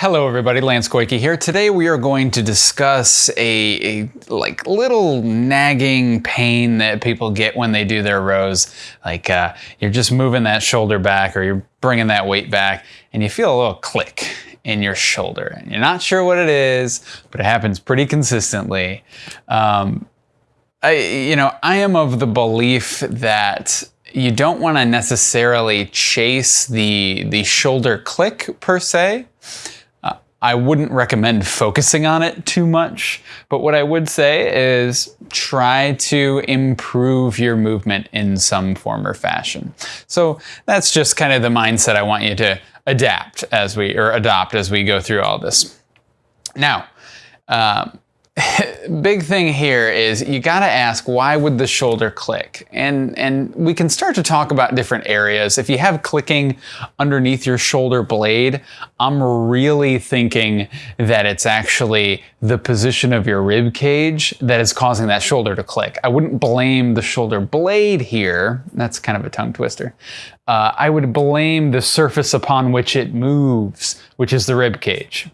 Hello everybody, Lance Goyke here. Today we are going to discuss a, a, like little nagging pain that people get when they do their rows. Like uh, you're just moving that shoulder back or you're bringing that weight back and you feel a little click in your shoulder. And you're not sure what it is, but it happens pretty consistently. Um, I, you know, I am of the belief that you don't want to necessarily chase the, the shoulder click per se. I wouldn't recommend focusing on it too much, but what I would say is try to improve your movement in some form or fashion. So that's just kind of the mindset I want you to adapt as we, or adopt as we go through all this. Now, um, big thing here is you got to ask why would the shoulder click? And and we can start to talk about different areas. If you have clicking underneath your shoulder blade i'm really thinking that it's actually the position of your rib cage that is causing that shoulder to click. I wouldn't blame the shoulder blade here. That's kind of a tongue twister. Uh, i would blame the surface upon which it moves which is the rib cage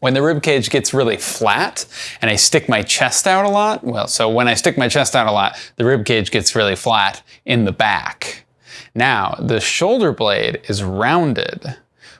when the rib cage gets really flat and I stick my chest out a lot, well, so when I stick my chest out a lot, the rib cage gets really flat in the back. Now, the shoulder blade is rounded.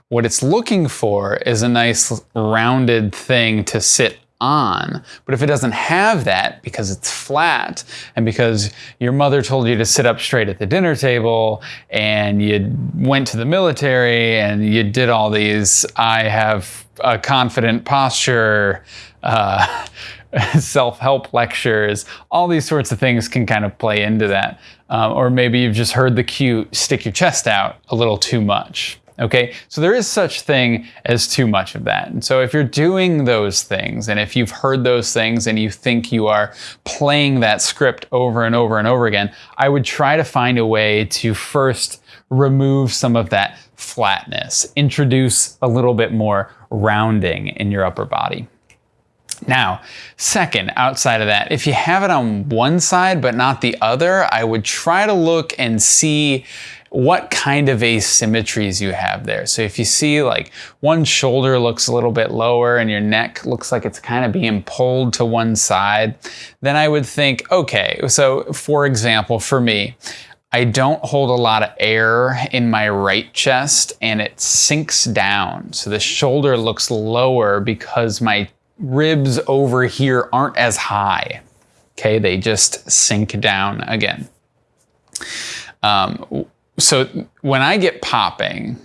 What it's looking for is a nice rounded thing to sit on. But if it doesn't have that because it's flat and because your mother told you to sit up straight at the dinner table and you went to the military and you did all these, I have a confident posture, uh, self-help lectures, all these sorts of things can kind of play into that. Um, or maybe you've just heard the cue, stick your chest out a little too much. Okay, so there is such thing as too much of that. And so if you're doing those things and if you've heard those things and you think you are playing that script over and over and over again, I would try to find a way to first remove some of that flatness, introduce a little bit more rounding in your upper body. Now, second, outside of that, if you have it on one side but not the other, I would try to look and see what kind of asymmetries you have there. So if you see like one shoulder looks a little bit lower and your neck looks like it's kind of being pulled to one side, then I would think, okay, so for example, for me, I don't hold a lot of air in my right chest and it sinks down. So the shoulder looks lower because my ribs over here aren't as high. Okay, they just sink down again. Um, so when I get popping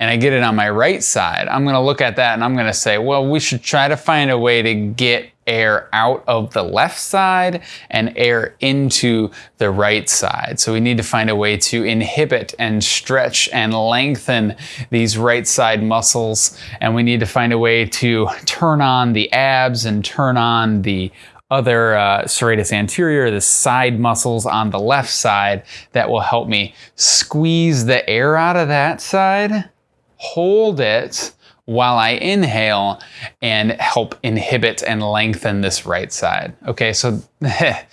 and I get it on my right side, I'm gonna look at that and I'm gonna say, well, we should try to find a way to get air out of the left side and air into the right side. So we need to find a way to inhibit and stretch and lengthen these right side muscles. And we need to find a way to turn on the abs and turn on the other uh, serratus anterior, the side muscles on the left side that will help me squeeze the air out of that side, hold it while I inhale and help inhibit and lengthen this right side. Okay, so that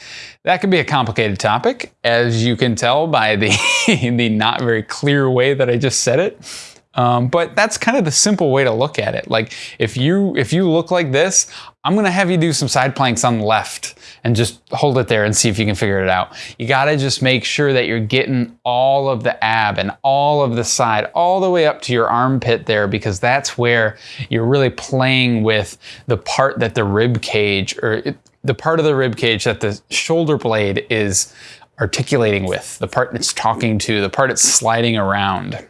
can be a complicated topic, as you can tell by the, the not very clear way that I just said it. Um, but that's kind of the simple way to look at it. Like if you if you look like this, I'm gonna have you do some side planks on the left and just hold it there and see if you can figure it out. You gotta just make sure that you're getting all of the ab and all of the side all the way up to your armpit there because that's where you're really playing with the part that the rib cage or it, the part of the rib cage that the shoulder blade is articulating with, the part it's talking to, the part it's sliding around.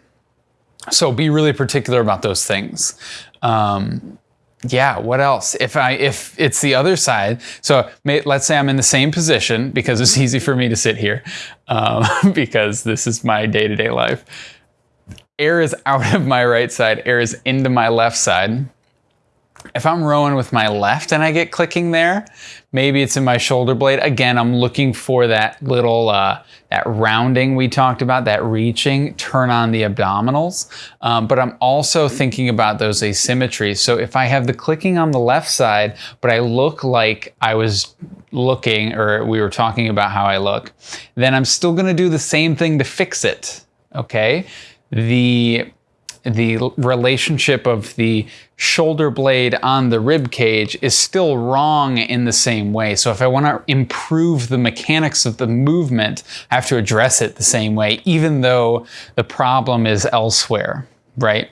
So be really particular about those things. Um, yeah, what else? If I if it's the other side, so may, let's say I'm in the same position because it's easy for me to sit here um, because this is my day-to-day -day life. Air is out of my right side, air is into my left side. If I'm rowing with my left and I get clicking there, maybe it's in my shoulder blade. Again, I'm looking for that little, uh, that rounding we talked about, that reaching, turn on the abdominals. Um, but I'm also thinking about those asymmetries. So if I have the clicking on the left side, but I look like I was looking, or we were talking about how I look, then I'm still gonna do the same thing to fix it, okay? The the relationship of the shoulder blade on the rib cage is still wrong in the same way. So if I want to improve the mechanics of the movement, I have to address it the same way, even though the problem is elsewhere, right?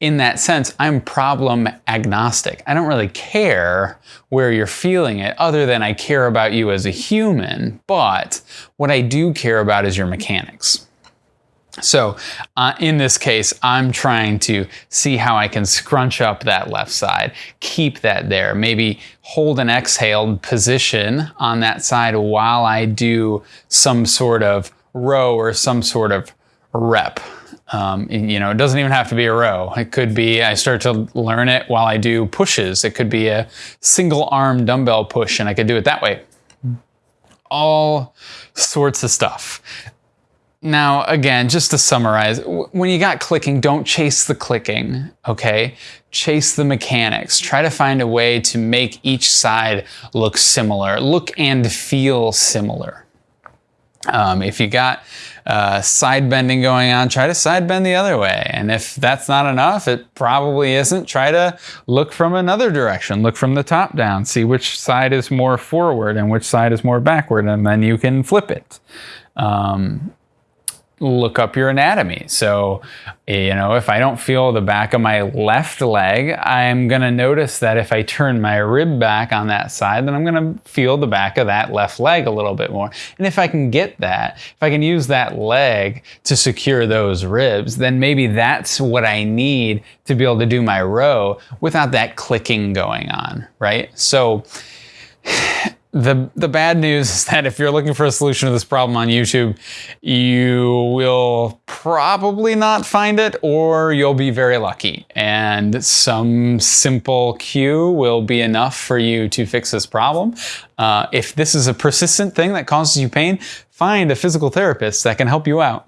in that sense, I'm problem agnostic. I don't really care where you're feeling it other than I care about you as a human, but what I do care about is your mechanics. So uh, in this case, I'm trying to see how I can scrunch up that left side, keep that there, maybe hold an exhaled position on that side while I do some sort of row or some sort of rep. Um, you know, it doesn't even have to be a row. It could be, I start to learn it while I do pushes. It could be a single arm dumbbell push and I could do it that way. All sorts of stuff. Now, again, just to summarize, when you got clicking, don't chase the clicking, okay? Chase the mechanics. Try to find a way to make each side look similar, look and feel similar. Um, if you got uh, side bending going on, try to side bend the other way. And if that's not enough, it probably isn't. Try to look from another direction. Look from the top down. See which side is more forward and which side is more backward, and then you can flip it. Um, look up your anatomy. So, you know, if I don't feel the back of my left leg, I'm going to notice that if I turn my rib back on that side, then I'm going to feel the back of that left leg a little bit more. And if I can get that, if I can use that leg to secure those ribs, then maybe that's what I need to be able to do my row without that clicking going on, right? So, the, the bad news is that if you're looking for a solution to this problem on YouTube, you will probably not find it or you'll be very lucky. And some simple cue will be enough for you to fix this problem. Uh, if this is a persistent thing that causes you pain, find a physical therapist that can help you out.